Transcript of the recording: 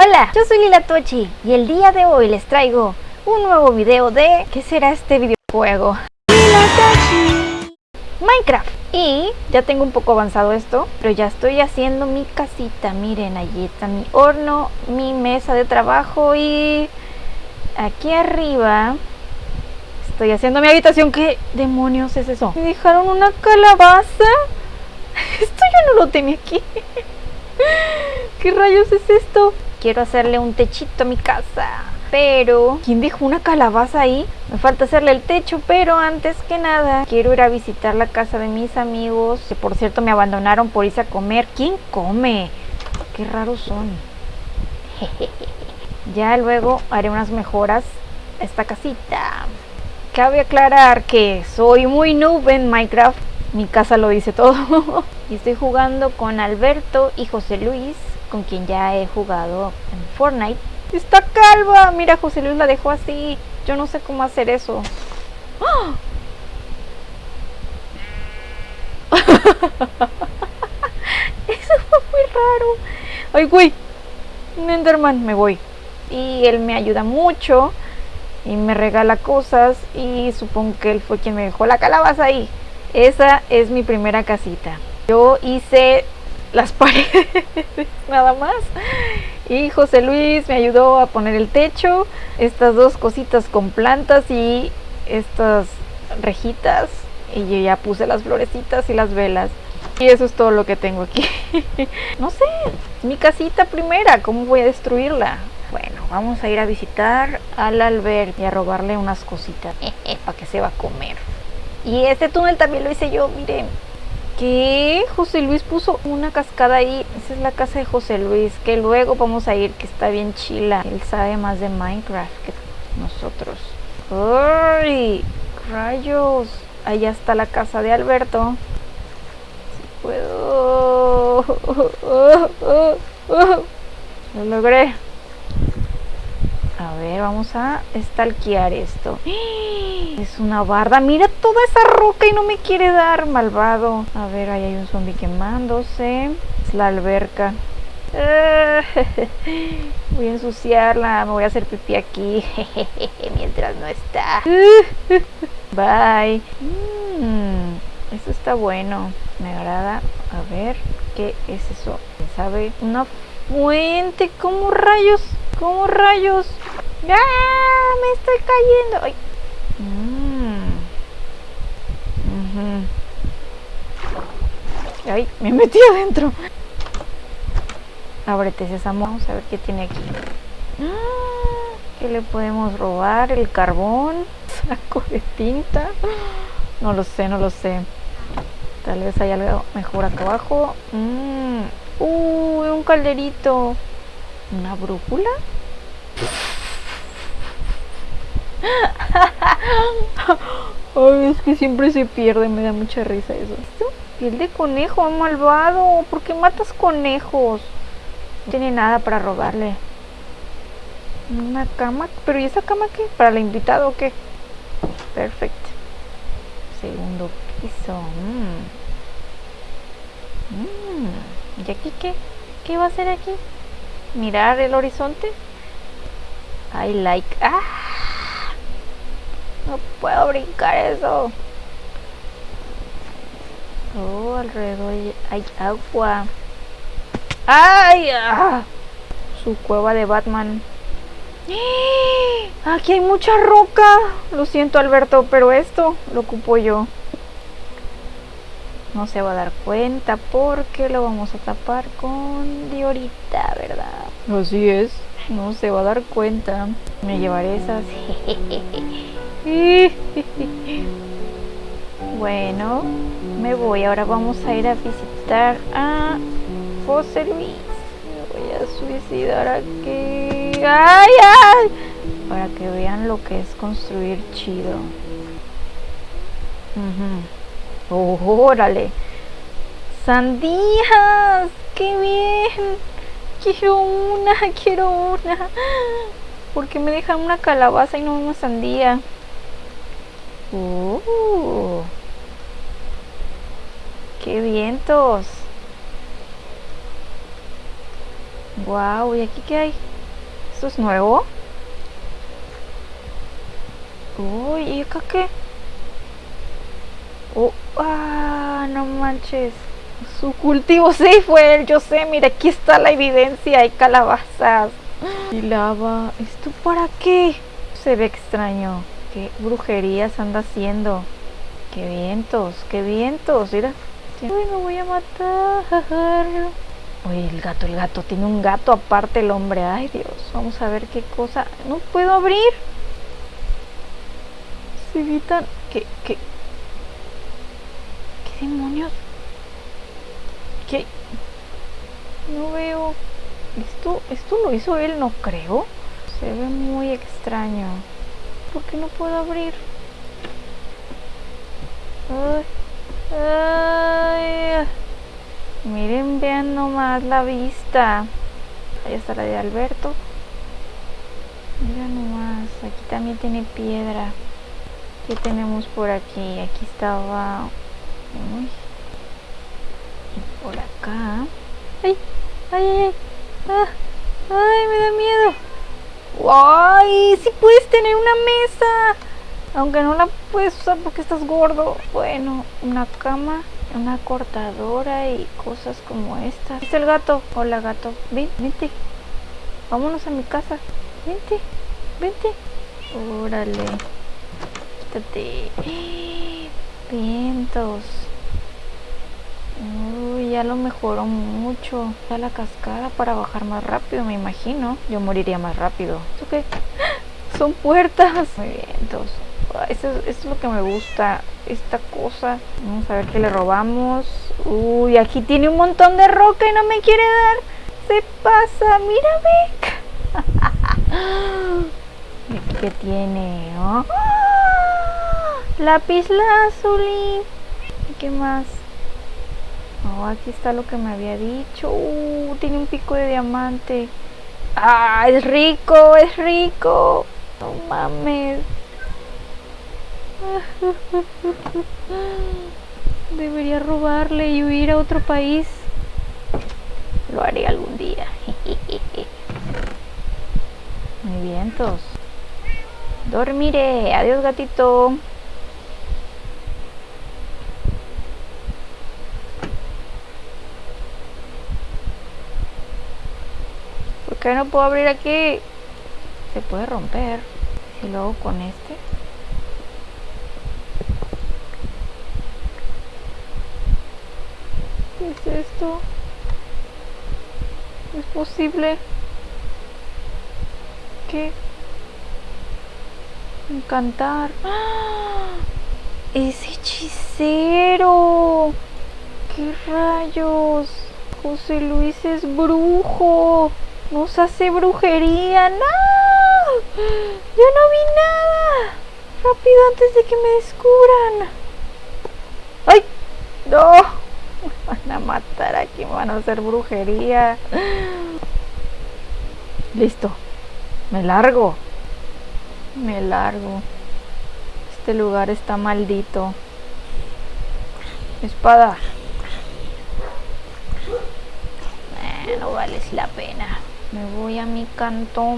Hola, yo soy Lila Tochi y el día de hoy les traigo un nuevo video de ¿qué será este videojuego? Lila Tochi Minecraft y ya tengo un poco avanzado esto, pero ya estoy haciendo mi casita, miren, ahí está mi horno, mi mesa de trabajo y aquí arriba estoy haciendo mi habitación, ¿qué demonios es eso? ¿Me dejaron una calabaza? Esto yo no lo tenía aquí ¿Qué rayos es esto? Quiero hacerle un techito a mi casa. Pero, ¿quién dejó una calabaza ahí? Me falta hacerle el techo, pero antes que nada, quiero ir a visitar la casa de mis amigos, que por cierto me abandonaron por irse a comer. ¿Quién come? Qué raros son. ya luego haré unas mejoras a esta casita. Cabe aclarar que soy muy noob en Minecraft. Mi casa lo dice todo. y estoy jugando con Alberto y José Luis con quien ya he jugado en Fortnite. ¡Está calva! Mira, José Luis la dejó así. Yo no sé cómo hacer eso. ¡Ah! eso fue muy raro. ¡Ay, güey! Enderman, me voy. Y él me ayuda mucho. Y me regala cosas. Y supongo que él fue quien me dejó la calabaza ahí. Esa es mi primera casita. Yo hice las paredes, nada más. Y José Luis me ayudó a poner el techo, estas dos cositas con plantas y estas rejitas. Y yo ya puse las florecitas y las velas. Y eso es todo lo que tengo aquí. no sé, mi casita primera, ¿cómo voy a destruirla? Bueno, vamos a ir a visitar al Albert y a robarle unas cositas para que se va a comer. Y este túnel también lo hice yo, miren. ¿Qué? José Luis puso una cascada ahí. Esa es la casa de José Luis. Que luego vamos a ir, que está bien chila. Él sabe más de Minecraft que nosotros. ¡Ay! ¡Rayos! Allá está la casa de Alberto. Si puedo. Lo logré. Vamos a estalquear esto. Es una barda. Mira toda esa roca y no me quiere dar, malvado. A ver, ahí hay un zombie quemándose. Es la alberca. Voy a ensuciarla. Me voy a hacer pipí aquí. Mientras no está. Bye. Mm, eso está bueno. Me agrada. A ver, ¿qué es eso? ¿Sabe? Una fuente. ¿Cómo rayos? ¿Cómo rayos? ¡Ah! Me estoy cayendo. Ay. Mm. Ay, me metí adentro. Ábrete, sésamo. Vamos a ver qué tiene aquí. Ah, ¿Qué le podemos robar? El carbón. Saco de tinta. No lo sé, no lo sé. Tal vez hay algo mejor acá abajo. Uy, un calderito. ¿Una brújula? Ay, es que siempre se pierde, me da mucha risa eso. Piel de conejo, malvado. ¿Por qué matas conejos? No tiene nada para robarle. Una cama, pero ¿y esa cama qué? ¿Para la invitada o qué? Perfecto. Segundo piso. Mm. Mm. ¿Y aquí qué? ¿Qué va a hacer aquí? ¿Mirar el horizonte? I like... ¡Ah! No puedo brincar eso. Oh, alrededor hay agua. ¡Ay! Ah, su cueva de Batman. Aquí hay mucha roca. Lo siento, Alberto, pero esto lo ocupo yo. No se va a dar cuenta porque lo vamos a tapar con diorita, ¿verdad? Así es. No se va a dar cuenta. Me llevaré esas. Bueno, me voy. Ahora vamos a ir a visitar a Luis. Me voy a suicidar aquí. ¡Ay, ay! Para que vean lo que es construir chido. ¡Órale! ¡Sandías! ¡Qué bien! Quiero una, quiero una. ¿Por qué me dejan una calabaza y no una sandía? Uh, ¡Qué vientos! Wow, ¿y aquí qué hay? ¿Esto es nuevo? Uy, ¿y acá qué? Oh, ah, no manches. Su cultivo, sí, fue él, yo sé, mira, aquí está la evidencia, hay calabazas. Y lava, ¿esto para qué? Se ve extraño. ¿Qué brujerías anda haciendo? ¡Qué vientos! ¡Qué vientos! Mira. Uy, me voy a matar. Uy, el gato, el gato. Tiene un gato aparte el hombre. Ay, Dios. Vamos a ver qué cosa. No puedo abrir. Se evitan. ¿Qué, qué? ¿Qué demonios? ¿Qué? No veo. Esto, esto lo hizo él, no creo. Se ve muy extraño. ¿Por qué no puedo abrir? Ay, ay. Miren, vean nomás la vista. Ahí está la de Alberto. Mira nomás, aquí también tiene piedra. ¿Qué tenemos por aquí? Aquí estaba... Y por acá... ¡Ay! ¡Ay, ay! ¡Ah! ¡Ay, me da miedo! ¡Ay! ¡Sí puedes tener una mesa! Aunque no la puedes usar porque estás gordo. Bueno, una cama, una cortadora y cosas como esta. ¿Es el gato? Hola, gato. Ven, vente. Vámonos a mi casa. Vente, vente. Órale. Quítate. Vientos. Ya lo mejoró mucho. Ya la cascada para bajar más rápido, me imagino. Yo moriría más rápido. ¿Esto qué? Son puertas. Muy vientos. Eso, es lo que me gusta. Esta cosa. Vamos a ver qué le robamos. Uy, aquí tiene un montón de roca y no me quiere dar. Se pasa. Mírame. ¿Qué tiene? ¡Oh! Lápiz lazuli. ¿Y qué más? Oh, aquí está lo que me había dicho. Uh, tiene un pico de diamante. ¡Ah! Es rico, es rico. No mames. Debería robarle y huir a otro país. Lo haré algún día. Muy vientos. Dormiré. Adiós, gatito. No puedo abrir aquí? Se puede romper. Y luego con este. ¿Qué es esto? ¿Es posible? ¿Qué? Encantar. ¡Ah! ¡Es hechicero! ¿Qué rayos? José Luis es brujo. Nos hace brujería. ¡No! Yo no vi nada. Rápido antes de que me descubran. ¡Ay! ¡No! Me van a matar aquí. Me van a hacer brujería. Listo. Me largo. Me largo. Este lugar está maldito. Espada. Eh, no vales la pena. Me voy a mi cantón.